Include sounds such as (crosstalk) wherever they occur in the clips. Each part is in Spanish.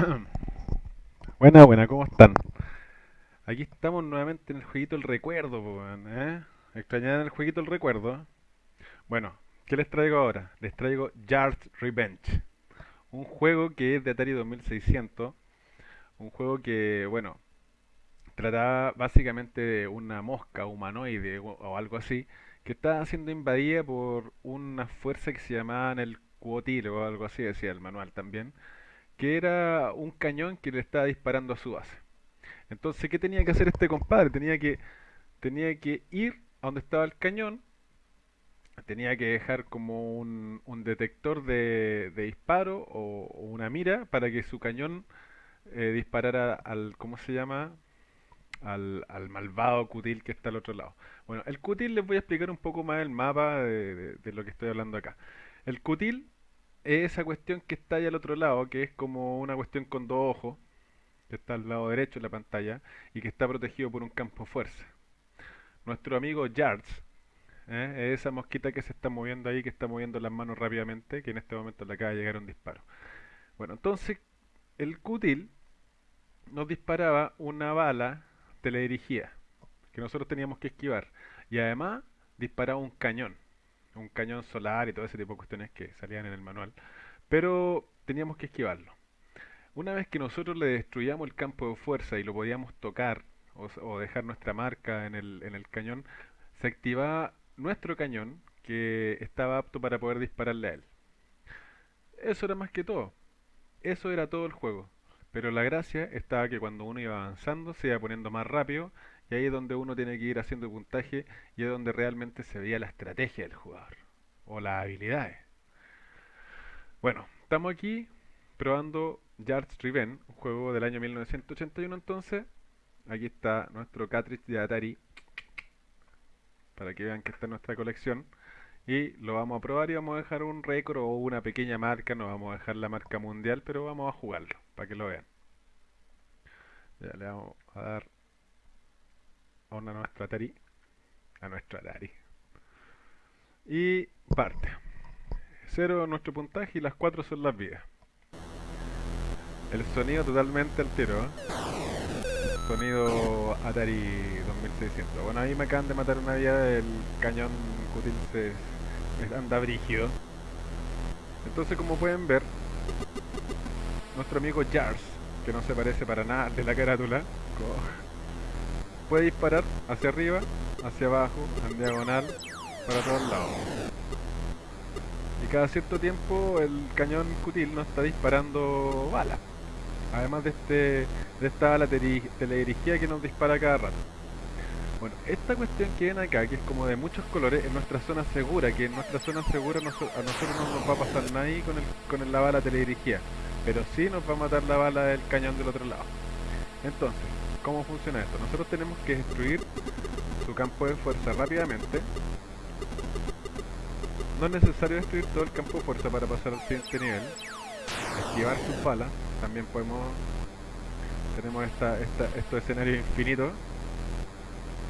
(coughs) Buena, buena, ¿cómo están? Aquí estamos nuevamente en el jueguito El Recuerdo, ¿eh? ¿Extrañaban el jueguito El Recuerdo? Bueno, ¿qué les traigo ahora? Les traigo Yard's Revenge, un juego que es de Atari 2600, un juego que, bueno, trataba básicamente de una mosca humanoide o, algo así, que estaba siendo invadida por una fuerza que se llamaban el Cuotil o algo así, decía el manual también, que era un cañón que le estaba disparando a su base. Entonces, ¿qué tenía que hacer este compadre? Tenía que, tenía que ir a donde estaba el cañón, tenía que dejar como un, un detector de, de disparo o, o una mira para que su cañón eh, disparara al, ¿cómo se llama? Al, al malvado Cutil que está al otro lado. Bueno, el Cutil les voy a explicar un poco más el mapa de, de- de lo que estoy hablando acá. El Cutil es esa cuestión que está ahí al otro lado, que es como una cuestión con dos ojos, que está al lado derecho de la pantalla y que está protegido por un campo fuerza. Nuestro amigo Yards, ¿eh? es esa mosquita que se está moviendo ahí, que está moviendo las manos rápidamente, que en este momento le acaba de llegar un disparo. Bueno, entonces el Cutil nos disparaba una bala teledirigida que nosotros teníamos que esquivar y además disparaba un cañón, un cañón solar y todo ese tipo de cuestiones que salían en el manual, pero teníamos que esquivarlo. Una vez que nosotros le destruyamos el campo de fuerza y lo podíamos tocar o, o dejar nuestra marca en el, en el cañón, se activaba nuestro cañón que estaba apto para poder dispararle a él. Eso era más que todo. Eso era todo el juego. Pero la gracia estaba que cuando uno iba avanzando se iba poniendo más rápido y ahí es donde uno tiene que ir haciendo puntaje y es donde realmente se veía la estrategia del jugador o las habilidades. Bueno, estamos aquí probando Yard's Revenge, un juego del año 1981 entonces. Aquí está nuestro cartridge de Atari para que vean que está en nuestra colección. Y lo vamos a probar y vamos a dejar un récord o una pequeña marca, no vamos a dejar la marca mundial, pero vamos a jugarlo para que lo vean. Ya le vamos a dar a una nuestra Atari, a nuestra Atari. Y parte. Cero nuestro puntaje y las cuatro son las vidas. El sonido totalmente al tiro, ¿eh? Sonido Atari 2600. Bueno, ahí me acaban de matar una vida, el cañón Cutil se, anda brígido. Entonces, como pueden ver, nuestro amigo Jars, que no se parece para nada de la carátula, puede disparar hacia arriba, hacia abajo, en diagonal, para todos lados. Y cada cierto tiempo el cañón Cutil nos está disparando balas. Además de este de esta bala teledirigida que nos dispara cada rato. Bueno, esta cuestión que ven acá, que es como de muchos colores, es nuestra zona segura, que en nuestra zona segura a nosotros no nos va a pasar ahí con, el, con el- la bala teledirigida, pero sí nos va a matar la bala del cañón del otro lado. Entonces, ¿cómo funciona esto? Nosotros tenemos que destruir su campo de fuerza rápidamente. No es necesario destruir todo el campo de fuerza para pasar al siguiente nivel. Esquivar sus balas. También podemos... Tenemos esta, esta, estos escenarios infinitos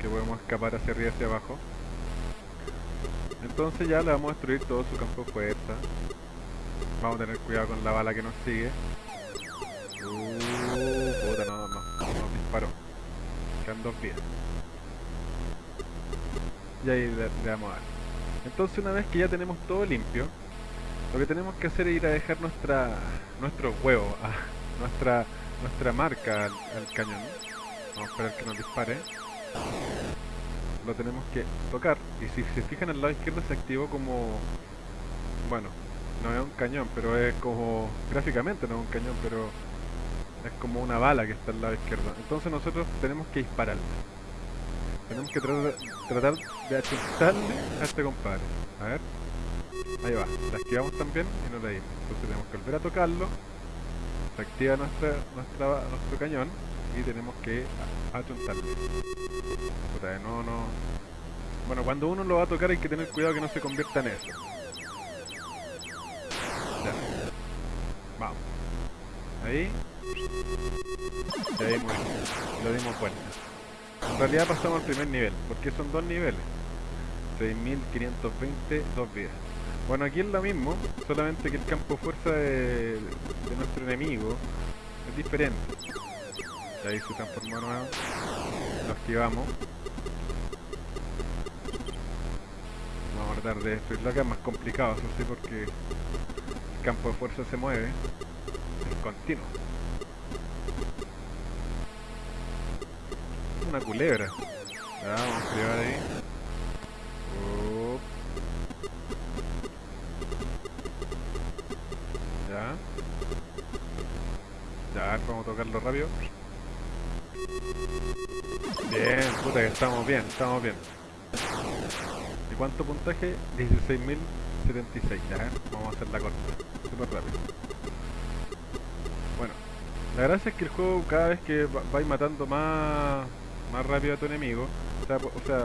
que podemos escapar hacia arriba y hacia abajo. Entonces ya le vamos a destruir todo su campo de fuerza. Vamos a tener cuidado con la bala que nos sigue. Uh, disparó. Quedan dos vidas. Y ahí le, le a dar. Entonces una vez que ya tenemos todo limpio, lo que tenemos que hacer es ir a dejar nuestra nuestro huevo, a nuestra nuestra marca al, al cañón. Vamos a esperar que nos dispare. Lo tenemos que tocar y si se fijan al lado izquierdo se activó como bueno, no es un cañón, pero es como gráficamente no es un cañón, pero es como una bala que está al lado izquierdo. Entonces nosotros tenemos que dispararle. Tenemos que tratar, de achuntarle a este compadre. A ver. Ahí va. La esquivamos también y no la dimos. Entonces tenemos que volver a tocarlo. Se activa nuestra, nuestra, nuestro cañón y tenemos que achuntarle. Puta, no, no. Bueno, cuando uno lo va a tocar hay que tener cuidado que no se convierta en eso. Ya. Vamos. Ahí. Y ahí muy bien. Lo dimos vuelta. En realidad pasamos al primer nivel, porque son dos niveles. 6520, dos vidas. Bueno, aquí es lo mismo, solamente que el campo de fuerza de, nuestro enemigo es diferente. Ahí se transformó nuevo. Lo esquivamos. Vamos a tratar de destruirlo acá, es más complicado, eso sí, porque el campo de fuerza se mueve en continuo. Una culebra. Ya, vamos a esquivar ahí. Ya. Ya, vamos a tocarlo rápido. Bien, puta que estamos bien, estamos bien. ¿Y cuánto puntaje? 16.076, ya, vamos a hacer la corta, súper rápido. Bueno, la gracia es que el juego cada vez que va- vais matando más, más rápido a tu enemigo, o sea, o sea,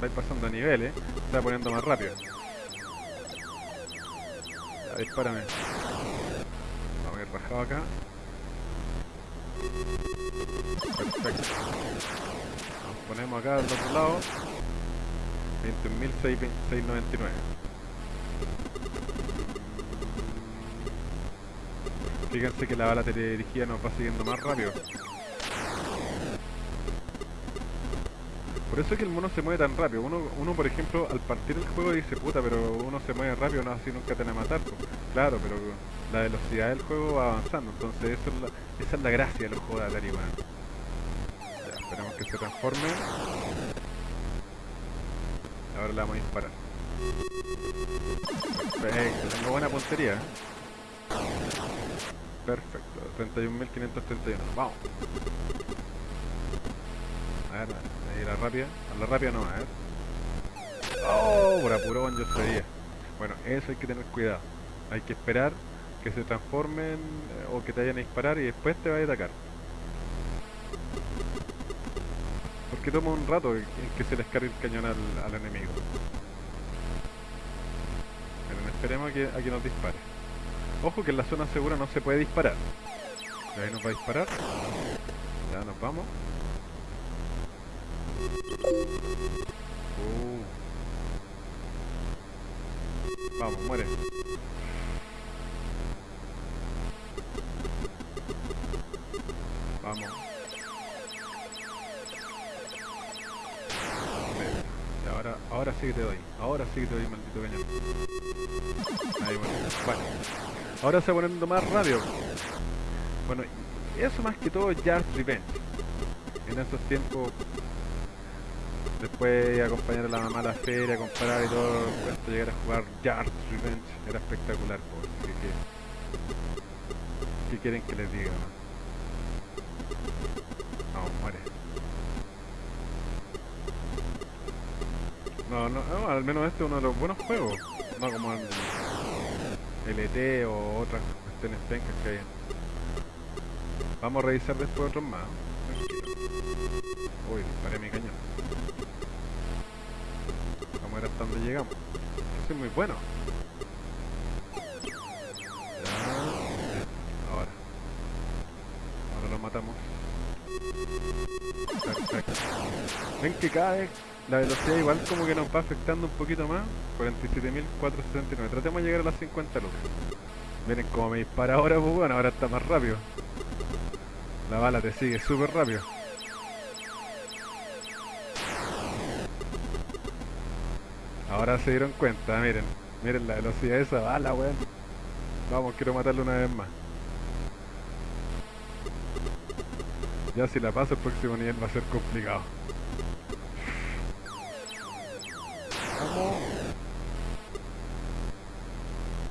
vais pasando niveles, se va poniendo más rápido. Ya, dispárame. Vamos a ir rajado acá. Perfecto. Nos ponemos acá al otro lado. 21.699. Fíjense que la bala teledirigida nos va siguiendo más rápido. Por eso es que el mono se mueve tan rápido. Uno, uno por ejemplo, al partir el juego dice, puta, pero uno se mueve rápido, no así nunca te van a matar. po". Claro, pero la velocidad del juego va avanzando. Entonces esa es la gracia de los juegos de Atari. Ya, esperemos que se transforme. Ahora la vamos a disparar. Perfecto, tengo buena puntería. ¿eh? Perfecto, 31.531. Vamos. A ver, ahí la rápida. A la rápida no, a ver. Oh, por apurón yo sabía. Bueno, eso hay que tener cuidado. Hay que esperar que se transformen eh, o que te vayan a disparar y después te vayan a atacar. Porque toma un rato en que se les cargue el cañón al, enemigo. Pero esperemos a que, a que nos dispare. Ojo que en la zona segura no se puede disparar. Ahí nos va a disparar. Ya nos vamos. Vamos, muere. Vamos. Ahora, ahora sí que te doy. Ahora sí que te doy, maldito cañón. Ahí bueno. Bueno. Ahora se va poniendo más rápido. Bueno, eso más que todo Jar's Revenge. En esos tiempos, después de acompañar a la mamá a la feria, comprar y todo, cuando llegar a jugar Jar's Revenge, era espectacular. po. Así que, ¿Qué quieren que les diga? No, Vamos, muere. No, no, no, al menos este es uno de los buenos juegos. No como el LT o otras cuestiones pencas que hay. Vamos a revisar después otros más. Uy, disparé mi cañón. Llegamos. Eso es muy bueno. Ahora. Lo matamos. Ven que cada vez la velocidad igual como que nos va afectando un poquito más. 47.479. Tratemos de llegar a las 50 lucas. Miren cómo me dispara ahora, pues bueno, ahora está más rápido. La bala te sigue súper rápido. Ahora se dieron cuenta, miren. Miren la velocidad de esa bala, weón. Vamos, quiero matarlo una vez más. Ya si la paso el próximo nivel va a ser complicado. Vamos.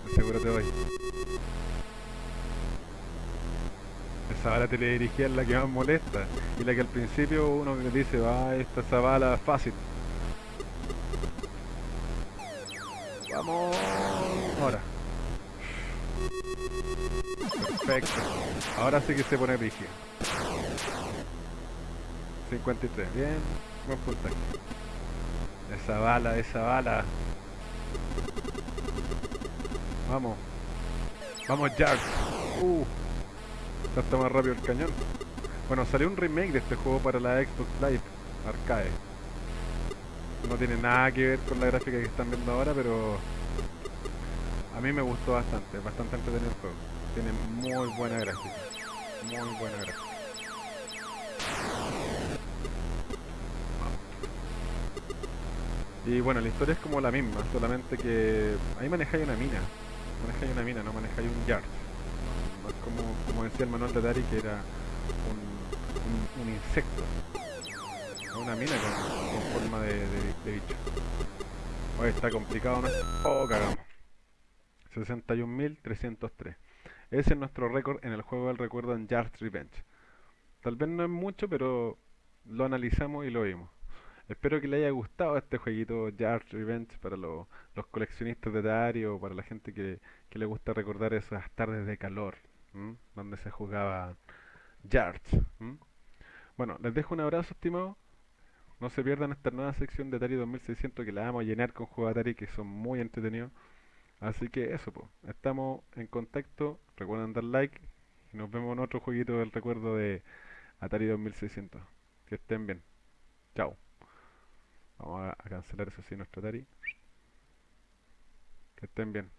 De Seguro te doy. Esa bala teledirigida es la que más molesta. Y la que al principio uno dice, va, esta esa bala fácil. Ahora. Perfecto. Ahora sí que se pone rígido. 53. Bien. Buen puntaje. Esa bala, esa bala. Vamos. Vamos, Jack. Uh. Ya está más rápido el cañón. Bueno, salió un remake de este juego para la Xbox Live Arcade. No tiene nada que ver con la gráfica que están viendo ahora, pero a mí me gustó bastante, bastante entretenido el juego. Tiene muy buena gráfica. Muy buena gráfica. Y bueno, la historia es como la misma, solamente que ahí manejáis una mina. Manejáis una mina, no manejáis un yard. No es como, como decía el manual de Atari que era un, insecto. Una mina con, forma de bicho. Oye, está complicado, ¿no? Oh, cagamos. 61.303. Ese es nuestro récord en el juego del recuerdo en Yard's Revenge. Tal vez no es mucho, pero lo analizamos y lo vimos. Espero que le haya gustado este jueguito Yard's Revenge para lo- los coleccionistas de Atari o para la gente que, que le gusta recordar esas tardes de calor, donde se jugaba Yards. Bueno, les dejo un abrazo, estimado. No se pierdan esta nueva sección de Atari 2600 que la vamos a llenar con juegos Atari que son muy entretenidos. Así que eso, pues. Estamos en contacto. Recuerden dar like. Y nos vemos en otro jueguito del recuerdo de Atari 2600. Que estén bien. Chao. Vamos a, a cancelar eso sí, nuestro Atari. Que estén bien.